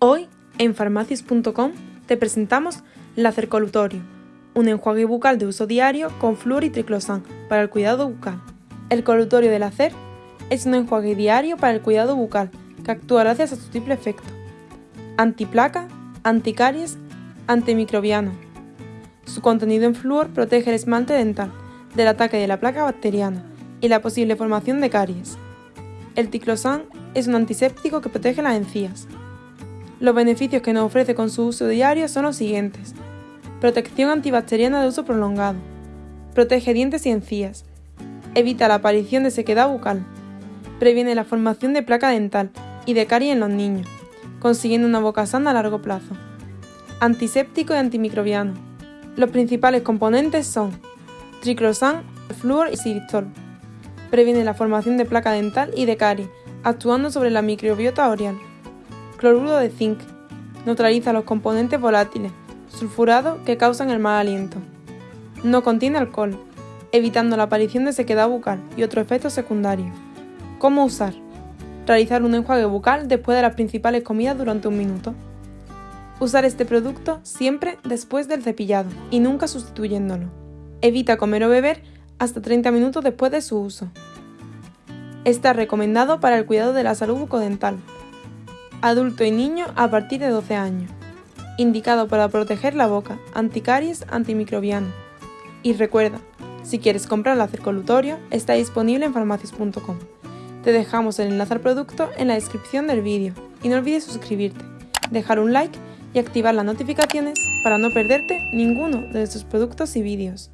Hoy, en farmacias.com, te presentamos Láser Colutorio, un enjuague bucal de uso diario con flúor y triclosan para el cuidado bucal. El colutorio de Láser es un enjuague diario para el cuidado bucal que actúa gracias a su triple efecto. Antiplaca, anticaries, antimicrobiano. Su contenido en flúor protege el esmalte dental del ataque de la placa bacteriana y la posible formación de caries. El triclosan es un antiséptico que protege las encías. Los beneficios que nos ofrece con su uso diario son los siguientes. Protección antibacteriana de uso prolongado. Protege dientes y encías. Evita la aparición de sequedad bucal. Previene la formación de placa dental y de caries en los niños, consiguiendo una boca sana a largo plazo. Antiséptico y antimicrobiano. Los principales componentes son triclosan, flúor y xilitol. Previene la formación de placa dental y de caries, actuando sobre la microbiota oral cloruro de zinc. Neutraliza los componentes volátiles, sulfurados que causan el mal aliento. No contiene alcohol, evitando la aparición de sequedad bucal y otros efectos secundarios. ¿Cómo usar? Realizar un enjuague bucal después de las principales comidas durante un minuto. Usar este producto siempre después del cepillado y nunca sustituyéndolo. Evita comer o beber hasta 30 minutos después de su uso. Está recomendado para el cuidado de la salud bucodental, adulto y niño a partir de 12 años. Indicado para proteger la boca, anticaries, antimicrobiano. Y recuerda, si quieres comprar el colutorio, está disponible en farmacias.com. Te dejamos el enlace al producto en la descripción del vídeo y no olvides suscribirte, dejar un like y activar las notificaciones para no perderte ninguno de nuestros productos y vídeos.